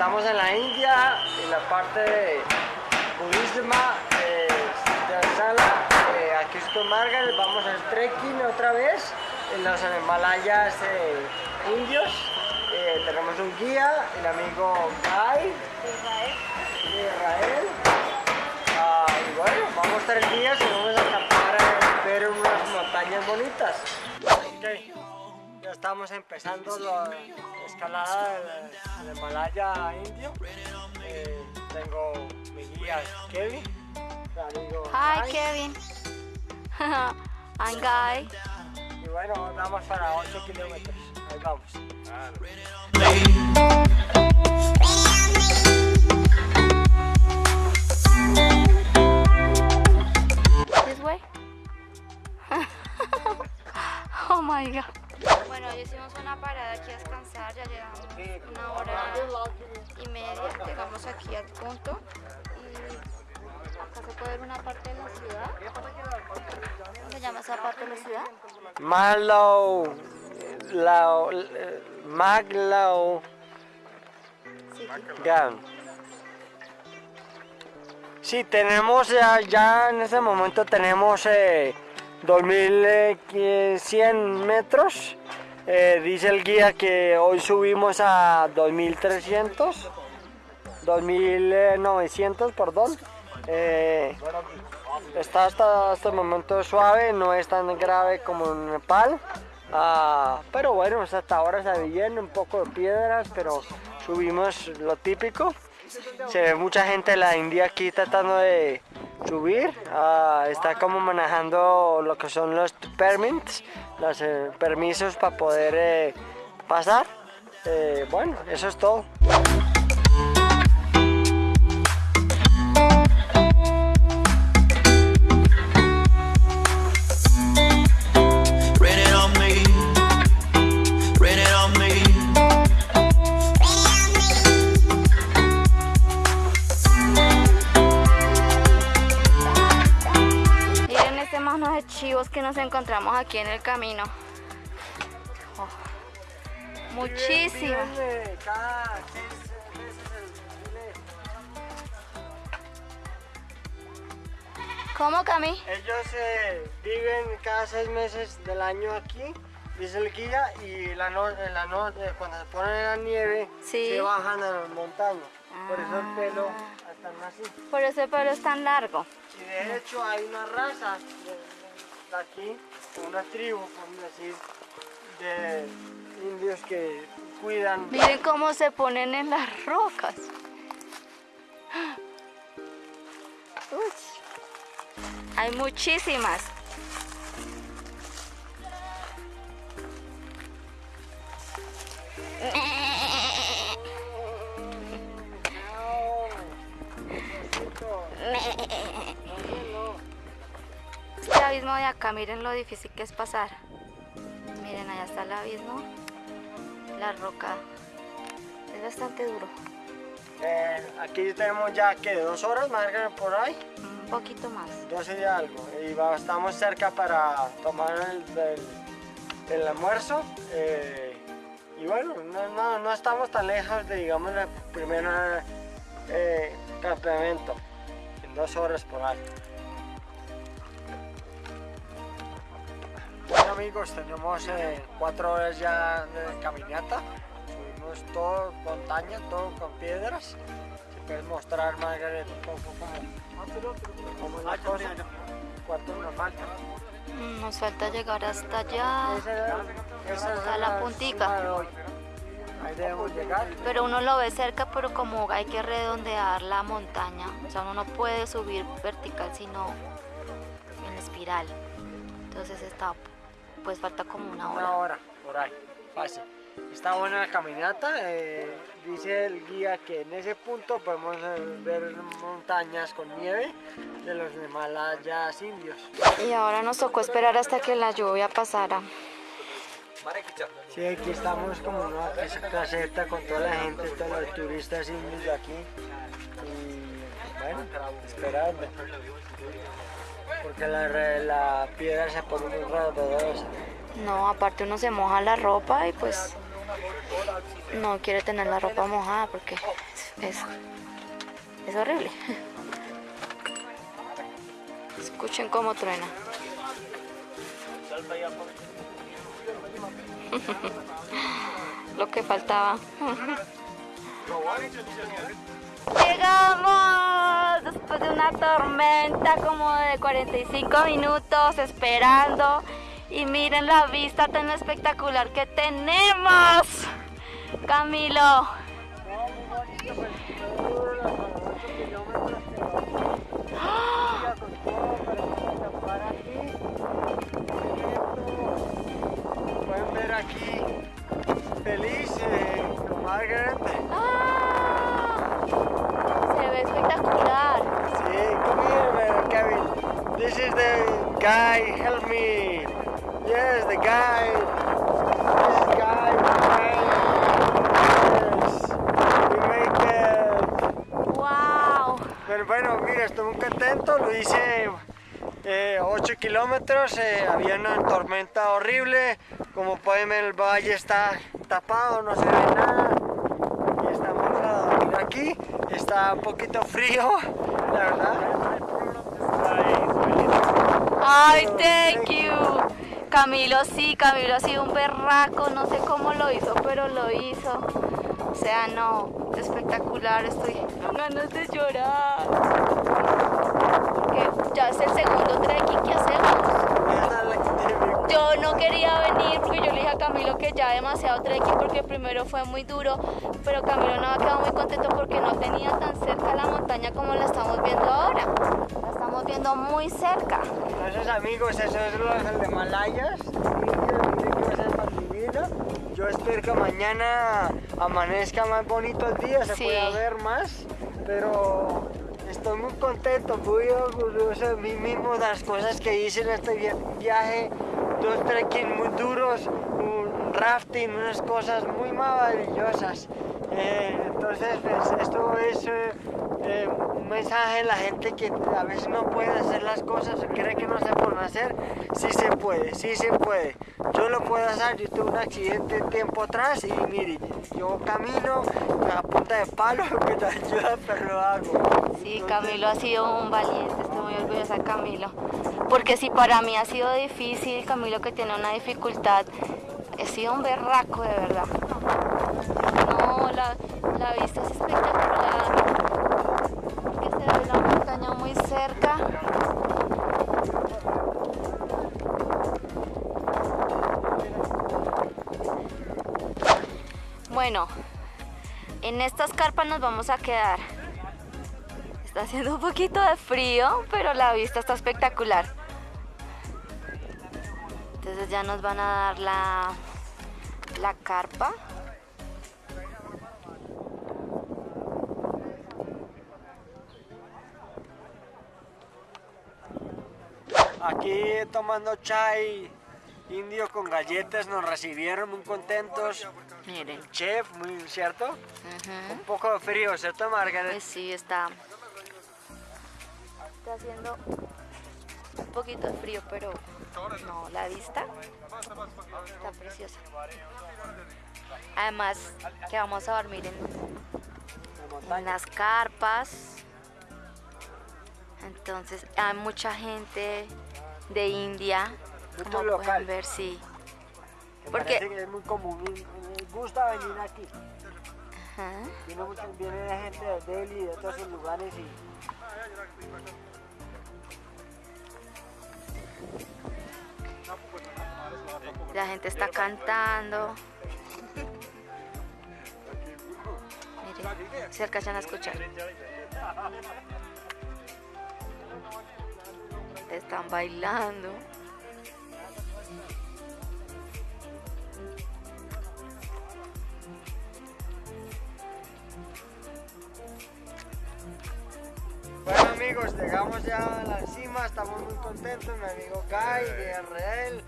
estamos en la India, en la parte de budisma eh, de Sala, eh, aquí con Margaret, vamos al trekking otra vez en los Himalayas eh, indios. Tenemos un guía, el amigo Guy de Israel. Ah, y bueno, vamos tres días y vamos a acampar a ver unas montañas bonitas. Ok, ya estamos empezando la escalada del, del Himalaya indio. Eh, tengo mi guía Kevin, amigo Hi Guy. Kevin. I'm Guy. Y bueno, vamos para 8 kilómetros. Ahí vamos. Marlow, Lao, eh, Maglow. Gun. Sí, tenemos ya, ya en este momento tenemos eh, 2100 metros. Eh, dice el guía que hoy subimos a 2300, 2900, perdón. Eh, está hasta este momento suave, no es tan grave como en Nepal. Ah, pero bueno, hasta ahora ve bien, un poco de piedras, pero subimos lo típico. Se ve mucha gente de la India aquí tratando de subir. Ah, está como manejando lo que son los permits, los eh, permisos para poder eh, pasar. Eh, bueno, eso es todo. Encontramos aquí en el camino. Oh, muchísimas. ¿Cómo, Cami? Ellos eh, viven cada seis meses del año aquí, dice el guía, y la no- la no- eh, cuando se ponen la nieve, Sí. se bajan a las montañas. Por eso el pelo Ah. están así. Por eso el pelo es tan largo. Y de hecho hay una raza de, de aquí, una tribu, por decir, de indios que cuidan. Miren cómo se ponen en las rocas. Uy. Hay muchísimas. Abismo de acá, miren lo difícil que es pasar. Miren, allá está el abismo. La roca es bastante duro. Eh, aquí tenemos ya que dos horas, Margaret, por ahí. Un poquito más. 12 y algo. Y va- estamos cerca para tomar el, el- el almuerzo. eh, y bueno, no, no- no estamos tan lejos de, digamos, el primer eh, campamento. En dos horas por ahí. Amigos, tenemos eh, cuatro horas ya de caminata. Subimos todo montaña, todo con piedras. Si puedes mostrar, Margaret, un poco como, como la cosa. ¿Cuánto nos falta? Mm, Nos falta llegar hasta allá. Hasta la puntica. Ahí debemos llegar. Pero uno lo ve cerca, pero como hay que redondear la montaña. O sea, uno no puede subir vertical, sino en espiral. Entonces está, pues falta como una Una hora. hora, por ahí, fácil. Está buena la caminata. eh, dice el guía que en ese punto podemos eh, ver montañas con nieve de los Himalayas indios. Y ahora nos tocó esperar hasta que la lluvia pasara. Sí, aquí estamos como en una caseta con toda la gente, todos los turistas indios de aquí. Y bueno, esperando. Porque la, re- la piedra se pone muy. No, aparte uno se moja la ropa y pues no quiere tener la ropa mojada porque Eso. Es horrible. Escuchen cómo truena. Lo que faltaba. Llegamos después de una tormenta como de 45 minutos esperando y miren la vista tan espectacular que tenemos. Camilo. Pueden ver aquí feliz con Margaret. ¡Ah! Se ve espectacular. Sí, come here, man, Kevin. This is the guy. Help me. Yes, the guy. This is guy. Yes. We make it. ¡Wow! Pero bueno, mira, estoy muy contento. Lo hice 8 kilómetros. eh, había una tormenta horrible. Como pueden ver, el valle está tapado, no se ve nada. Y estamos a dormir aquí. Está un poquito frío, la verdad. ¡Ay, thank you! Camilo sí, Camilo ha sido un berraco, no sé cómo lo hizo, pero lo hizo. O sea, no, espectacular, estoy con ganas de llorar. Porque ya es el segundo trekking que hacemos. Yo no quería venir porque yo le dije a Camilo que ya demasiado trekking porque primero fue muy duro, pero Camilo no ha quedado muy contento porque no tenía tan cerca la montaña como la estamos viendo ahora. Estamos viendo muy cerca. Entonces amigos, eso es lo de Malayas. Miren que va a ser más divino. Yo espero que mañana amanezca más bonito el día, se Sí. pueda ver más. Pero estoy muy contento, muy orgulloso de mí mismo de las cosas que hice en este vi- viaje. Dos trekking muy duros, un rafting, unas cosas muy maravillosas. Eh, entonces, pues, es eh, eh, un mensaje a la gente que a veces no puede hacer las cosas o cree que no se pueden hacer. Sí se puede, sí se puede. Yo lo puedo hacer. Yo tuve un accidente tiempo atrás y mire, yo camino a punta de palo que te ayuda, pero lo hago. Sí, Camilo ha sido un valiente, estoy muy orgullosa de Camilo. Porque si para mí ha sido difícil, Camilo que tiene una dificultad, he sido un berraco de verdad. No, la, la vista es espectacular. Que se ve la montaña muy cerca. Bueno, en estas carpas nos vamos a quedar. Está haciendo un poquito de frío, pero la vista está espectacular. Entonces ya nos van a dar la, la carpa. Aquí tomando chai indio con galletas, nos recibieron muy contentos. Miren. Chef, muy cierto. Un poco de frío, ¿cierto, Margaret? Pues sí, está, está haciendo un poquito de frío, pero no, la vista está preciosa. Además, que vamos a dormir en, en las carpas. Entonces hay mucha gente de India, Mucho como local. pueden ver, sí. que porque- que es muy común. Me gusta venir aquí. Ajá. Viene, mucha, viene gente de Delhi, de todos esos lugares y La gente está cantando. Miren, se alcanzan a escuchar. Están bailando. Bueno amigos, llegamos ya a la cima, estamos muy contentos, mi amigo Guy, DRL,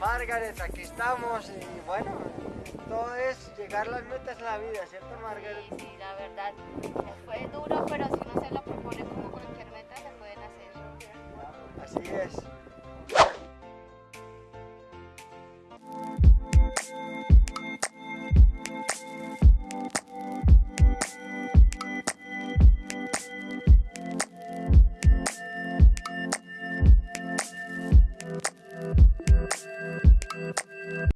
Margaret, aquí estamos y bueno, todo es llegar a las metas en la vida, ¿cierto Margaret? Sí, sí, la verdad. Fue duro, pero si uno se lo propone Yes.